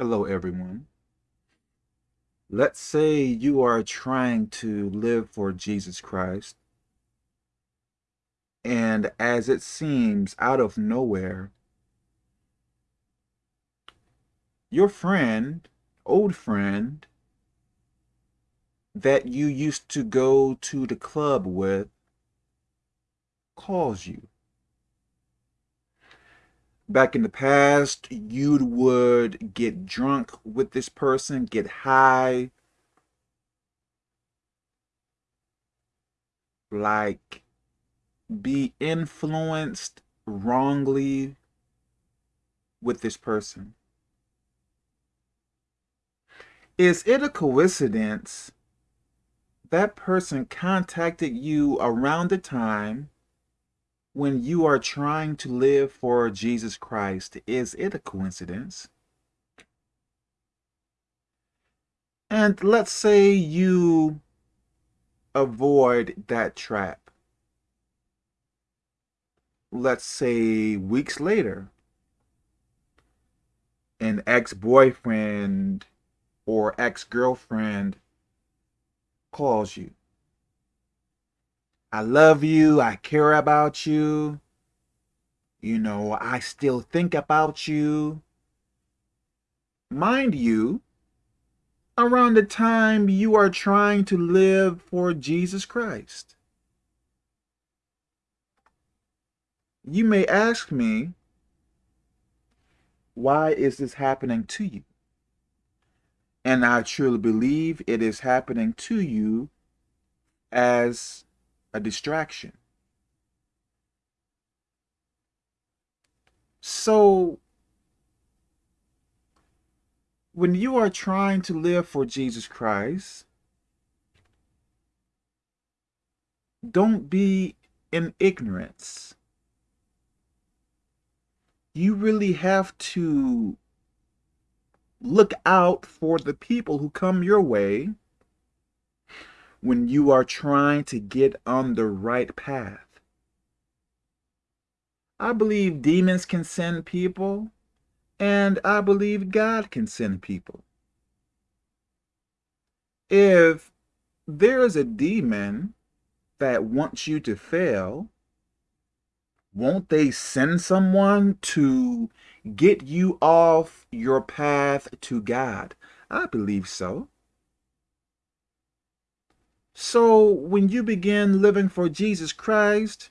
Hello, everyone. Let's say you are trying to live for Jesus Christ, and as it seems out of nowhere, your friend, old friend, that you used to go to the club with calls you back in the past, you would get drunk with this person, get high, like be influenced wrongly with this person. Is it a coincidence that person contacted you around the time when you are trying to live for Jesus Christ, is it a coincidence? And let's say you avoid that trap. Let's say weeks later, an ex-boyfriend or ex-girlfriend calls you I love you. I care about you. You know, I still think about you. Mind you, around the time you are trying to live for Jesus Christ. You may ask me, why is this happening to you? And I truly believe it is happening to you as a distraction. So, when you are trying to live for Jesus Christ, don't be in ignorance. You really have to look out for the people who come your way when you are trying to get on the right path. I believe demons can send people, and I believe God can send people. If there is a demon that wants you to fail, won't they send someone to get you off your path to God? I believe so. So when you begin living for Jesus Christ,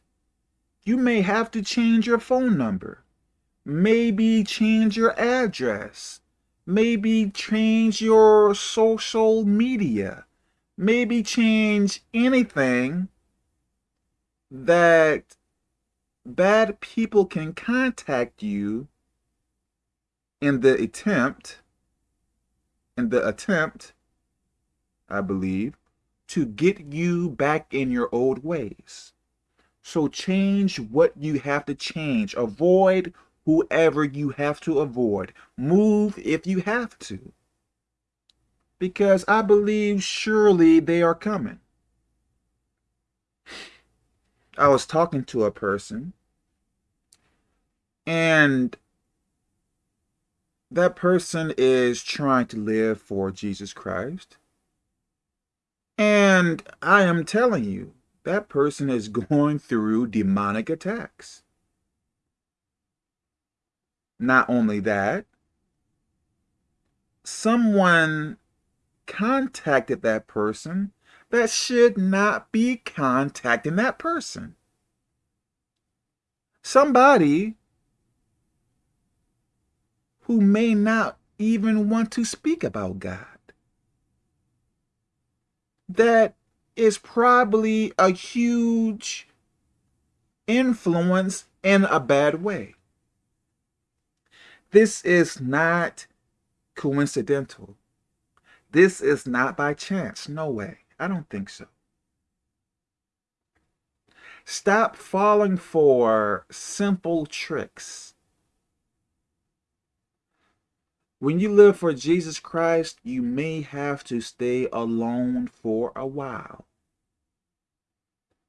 you may have to change your phone number, maybe change your address, maybe change your social media, maybe change anything that bad people can contact you in the attempt, in the attempt, I believe, to get you back in your old ways. So change what you have to change. Avoid whoever you have to avoid. Move if you have to. Because I believe surely they are coming. I was talking to a person and that person is trying to live for Jesus Christ. And I am telling you, that person is going through demonic attacks. Not only that, someone contacted that person that should not be contacting that person. Somebody who may not even want to speak about God that is probably a huge influence in a bad way. This is not coincidental. This is not by chance. No way. I don't think so. Stop falling for simple tricks When you live for Jesus Christ, you may have to stay alone for a while.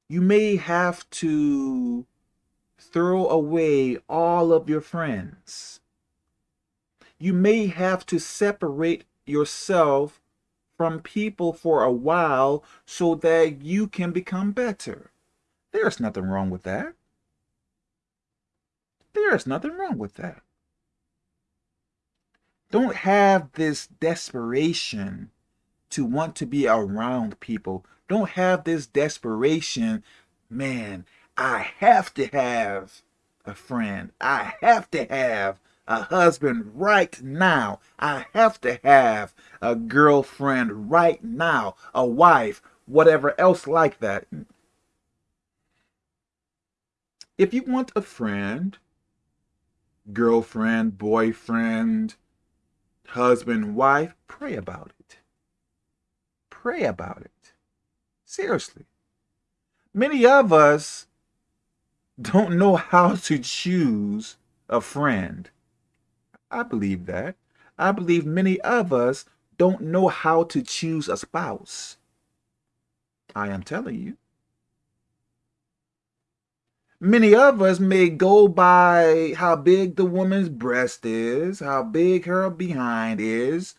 You may have to throw away all of your friends. You may have to separate yourself from people for a while so that you can become better. There's nothing wrong with that. There's nothing wrong with that. Don't have this desperation to want to be around people. Don't have this desperation, man, I have to have a friend. I have to have a husband right now. I have to have a girlfriend right now, a wife, whatever else like that. If you want a friend, girlfriend, boyfriend, husband, wife, pray about it. Pray about it. Seriously. Many of us don't know how to choose a friend. I believe that. I believe many of us don't know how to choose a spouse. I am telling you. Many of us may go by how big the woman's breast is, how big her behind is.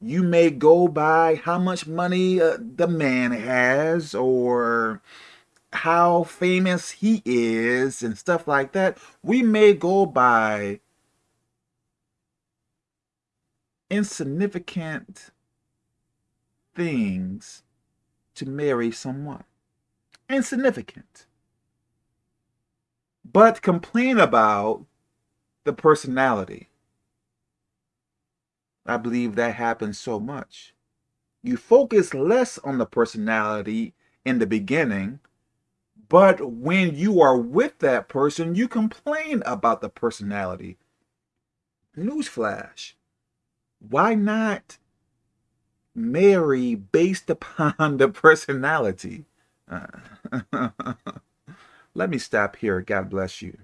You may go by how much money uh, the man has or how famous he is and stuff like that. We may go by insignificant things to marry someone. Insignificant. But complain about the personality. I believe that happens so much. You focus less on the personality in the beginning, but when you are with that person, you complain about the personality. Newsflash why not marry based upon the personality? Uh, let me stop here. God bless you.